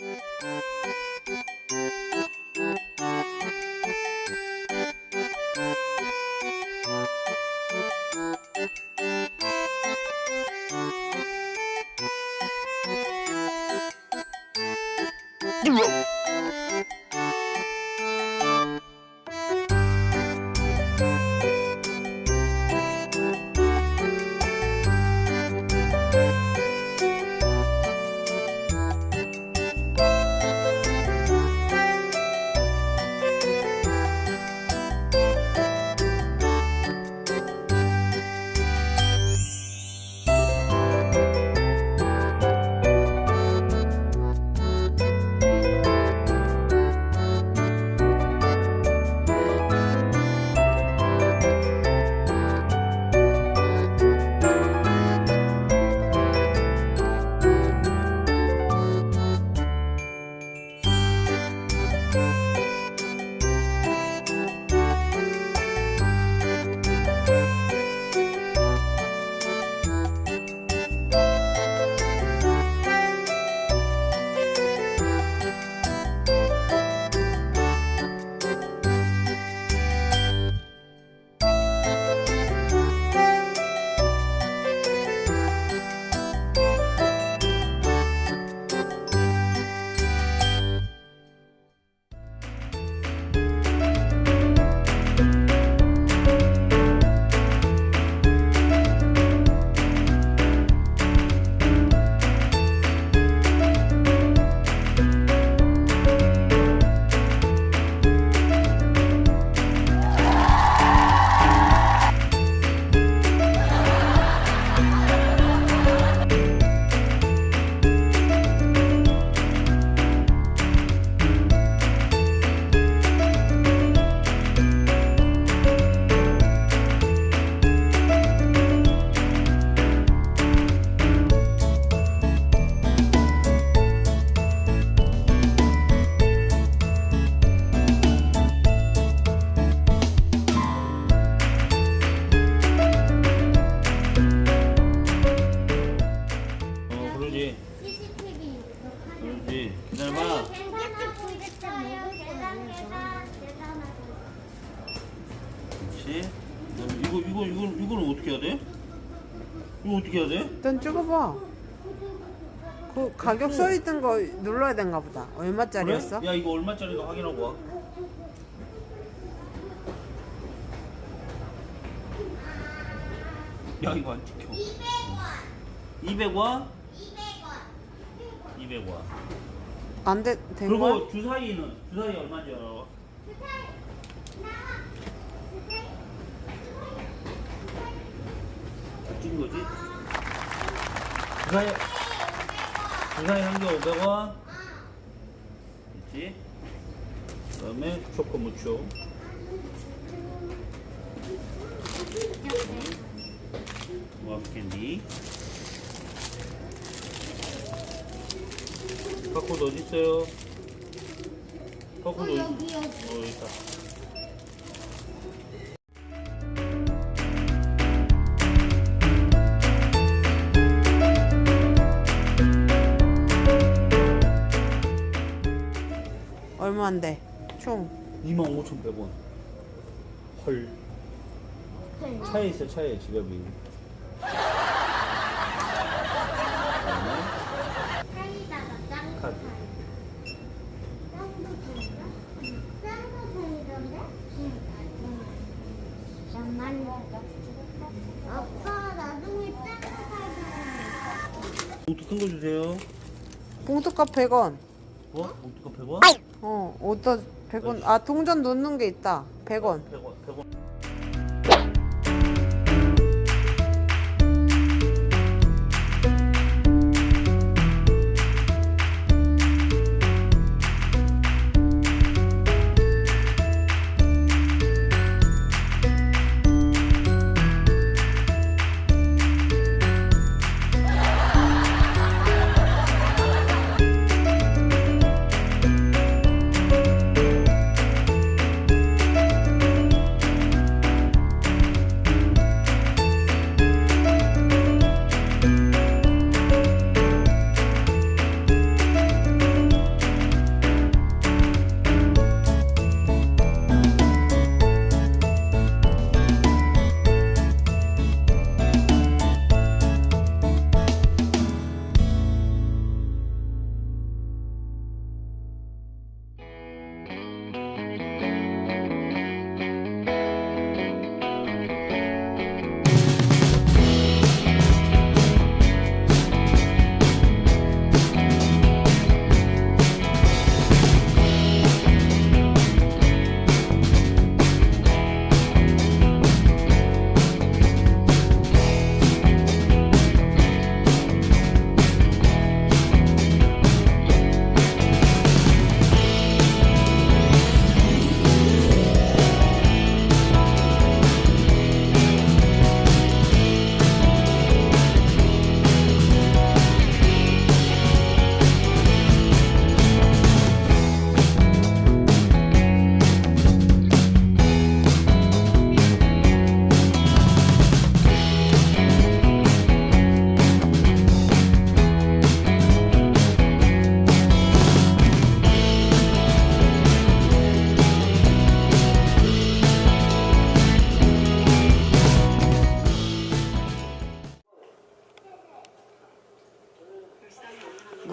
Música 기다려봐. 그렇지. 이거 이거 이거 이거는 어떻게 해야 돼? 이거 어떻게 해야 돼? 일단 찍어봐. 그 가격 써 있던 거 눌러야 된가 보다. 얼마짜리였어? 그래? 야 이거 얼마짜리가 확인하고 와. 야 이거 안 찍혀. 200원. 200원? 200원. 200원. 안 돼, 된 거야? 그리고 주사위는 주사위 알아? 찍은 거지? 주사위 주사위 한 개 500원. 있지? 그 다음에 초코 무초. 와프 캔디. 바코드 어디 있어요? 바코드 어디? 여기, 여기. 어 여기 있다. 얼마인데? 총. 25,100원. 헐. 차에 있어 차에 지갑이. 사이다가 짱구 카드. 사이. 짱구 사이다? 짱구 사이던데? 응. 잠만 아빠 나중에 짱구 사이다. 봉투 큰 거 주세요. 봉투값 100원. 뭐? 봉투가 100원? 어, 어디다 100원. 아, 동전 넣는 게 있다. 100원. 100원. 100원.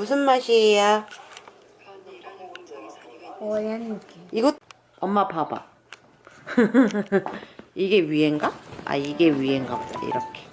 무슨 맛이에요? 오렌지. 이거 엄마 봐봐. 이게 위엔가? 아 이게 위엔가 보다 이렇게.